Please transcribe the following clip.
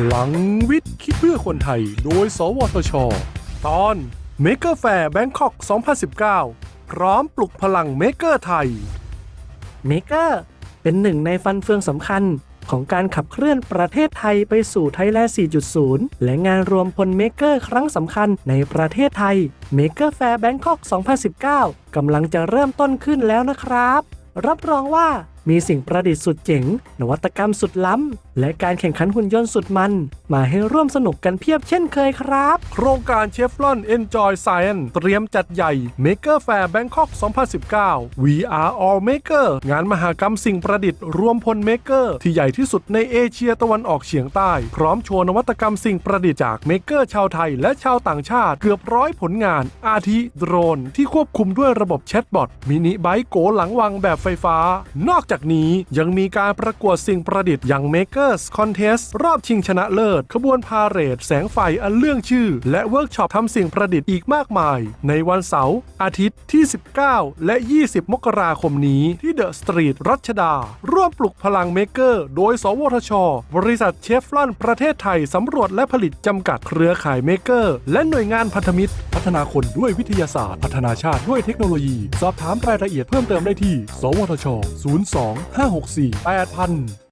พลังวิทย์ คิดเพื่อคนไทย โดย สวทช ตอน Maker Faire Bangkok 2019 พร้อมปลุกพลัง maker ไทย maker เป็นหนึ่งในฟันเฟืองสำคัญของการขับเคลื่อนประเทศไทยไปสู่ไทยแลนด์ 4.0 และงานรวมพล maker ครั้งสำคัญในประเทศไทย Maker Faire Bangkok 2019 กำลังจะเริ่มต้นขึ้นแล้วนะครับ รับรองว่า มีสิ่งประดิษฐ์สุดเจ๋ง นวัตกรรมสุดล้ำ และการแข่งขันหุ่นยนต์สุดมัน มาให้ร่วมสนุกกันเพียบเช่นเคยครับ โครงการเชฟลอน Enjoy Science เตรียมจัดใหญ่ Maker Faire Bangkok 2019 We Are All Maker งานมหกรรมสิ่งประดิษฐ์รวมพล maker ที่ใหญ่ที่สุดในเอเชียตะวันออกเฉียงใต้ พร้อมโชว์นวัตกรรมสิ่งประดิษฐ์จาก maker ชาวไทยและชาวต่างชาติ เกือบร้อยผลงาน อาทิโดรน ที่ควบคุมด้วยระบบ chatbot mini bike โกหลังวังแบบไฟฟ้า นอกจากนี้ยังมีการประกวดสิ่งประดิษฐ์อย่าง Makers Contest รอบชิงชนะเลิศ ขบวนพาเหรด แสงไฟอันเลื่องชื่อ และเวิร์กช็อปทำสิ่งประดิษฐ์อีกมากมาย ในวันเสาร์อาทิตย์ที่ 19 และ 20 มกราคมนี้ที่เดอะสตรีทรัชดา ร่วมปลุกพลัง maker โดย สวทช บริษัทเชฟรอนประเทศไทยสำรวจและผลิตจำกัดเครือข่าย maker และหน่วยงานพันธมิตร พัฒนาคนด้วยวิทยาศาสตร์ พัฒนาชาติด้วยเทคโนโลยี สอบถามรายละเอียดเพิ่มเติมได้ที่ สวทช 02 2 5 6 4 8000